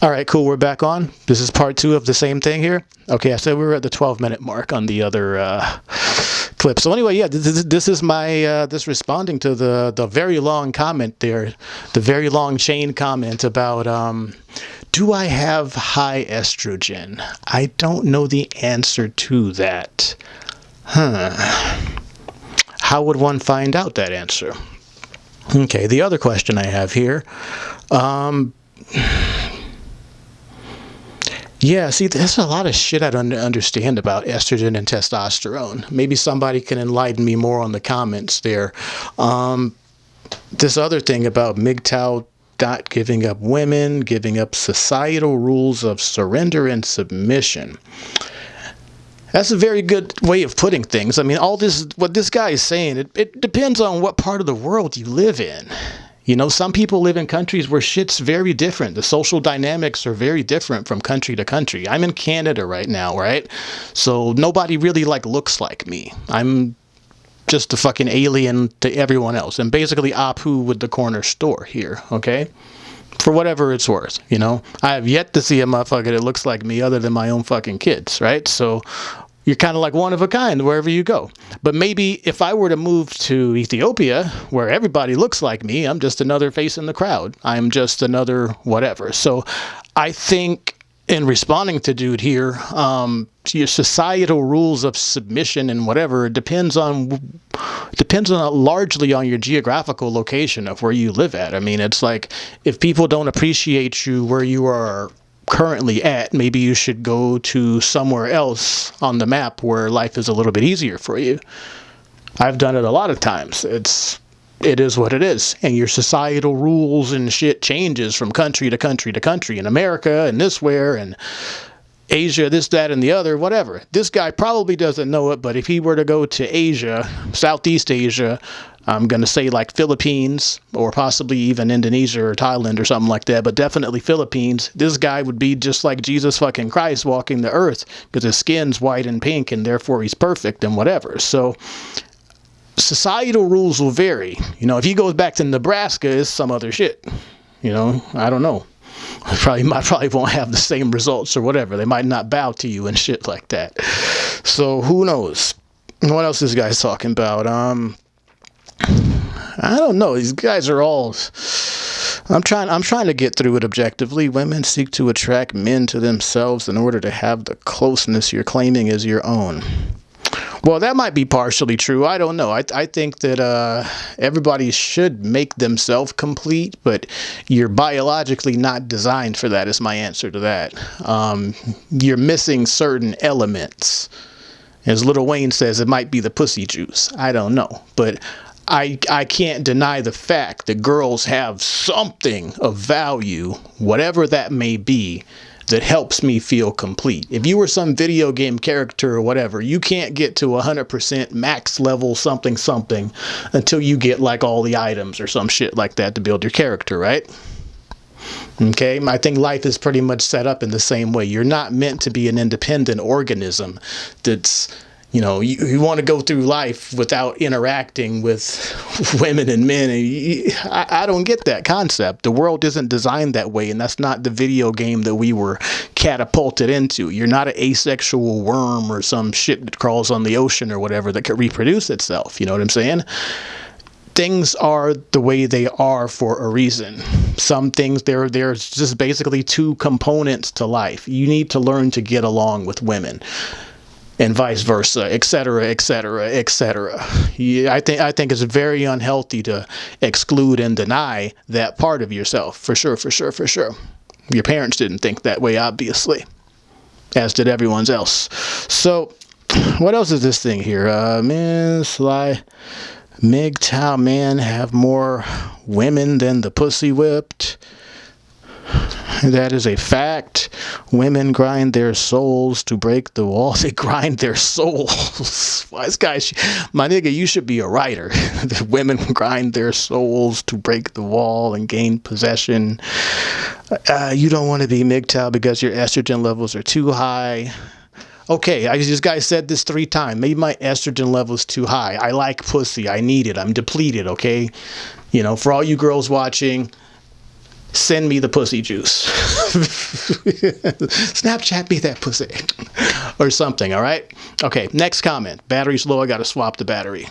All right, cool. We're back on. This is part two of the same thing here. Okay, I said we were at the 12 minute mark on the other uh, clip. So anyway, yeah, this, this is my uh, this responding to the the very long comment there, the very long chain comment about um, do I have high estrogen? I don't know the answer to that. Huh. How would one find out that answer? Okay, the other question I have here. Um, yeah, see, there's a lot of shit I don't understand about estrogen and testosterone. Maybe somebody can enlighten me more on the comments there. Um, this other thing about MGTOW not giving up women, giving up societal rules of surrender and submission. That's a very good way of putting things. I mean, all this, what this guy is saying, it, it depends on what part of the world you live in. You know, some people live in countries where shit's very different. The social dynamics are very different from country to country. I'm in Canada right now, right? So nobody really like looks like me. I'm just a fucking alien to everyone else. And basically Apu with the corner store here, okay? For whatever it's worth, you know? I have yet to see a motherfucker that looks like me other than my own fucking kids, right? So you're kind of like one of a kind wherever you go. But maybe if I were to move to Ethiopia, where everybody looks like me, I'm just another face in the crowd. I'm just another whatever. So I think in responding to dude here, um, your societal rules of submission and whatever depends on depends on largely on your geographical location of where you live at. I mean, it's like if people don't appreciate you where you are currently at, maybe you should go to somewhere else on the map where life is a little bit easier for you. I've done it a lot of times. It's it is what it is. And your societal rules and shit changes from country to country to country in America and this where and Asia, this, that, and the other, whatever. This guy probably doesn't know it, but if he were to go to Asia, Southeast Asia, I'm going to say like Philippines or possibly even Indonesia or Thailand or something like that, but definitely Philippines. This guy would be just like Jesus fucking Christ walking the earth because his skin's white and pink and therefore he's perfect and whatever. So societal rules will vary. You know, if he goes back to Nebraska, it's some other shit. You know, I don't know. Probably I probably won't have the same results or whatever. They might not bow to you and shit like that. So who knows? What else is this guy's talking about? Um I don't know. These guys are all. I'm trying. I'm trying to get through it objectively. Women seek to attract men to themselves in order to have the closeness you're claiming is your own. Well, that might be partially true. I don't know. I, I think that uh, everybody should make themselves complete, but you're biologically not designed for that, is my answer to that. Um, you're missing certain elements. As Lil Wayne says, it might be the pussy juice. I don't know. But I, I can't deny the fact that girls have something of value, whatever that may be, that helps me feel complete. If you were some video game character or whatever, you can't get to 100% max level something something until you get like all the items or some shit like that to build your character, right? Okay, I think life is pretty much set up in the same way. You're not meant to be an independent organism that's you know, you, you want to go through life without interacting with women and men. And I, I don't get that concept. The world isn't designed that way, and that's not the video game that we were catapulted into. You're not an asexual worm or some shit that crawls on the ocean or whatever that could reproduce itself. You know what I'm saying? things are the way they are for a reason. Some things there there's just basically two components to life. You need to learn to get along with women and vice versa, et cetera, et cetera, et cetera. I think I think it's very unhealthy to exclude and deny that part of yourself. For sure, for sure, for sure. Your parents didn't think that way, obviously, as did everyone else. So, what else is this thing here? Uh, men, Sly, MGTOW men have more women than the pussy whipped. That is a fact. Women grind their souls to break the wall. They grind their souls. Wise guys, my nigga, you should be a writer. women grind their souls to break the wall and gain possession. Uh, you don't want to be MGTOW because your estrogen levels are too high. Okay, I, this guy said this three times. Maybe my estrogen level is too high. I like pussy. I need it. I'm depleted, okay? You know, for all you girls watching, send me the pussy juice. Snapchat me that pussy. or something, all right? Okay, next comment. Battery's low. I got to swap the battery.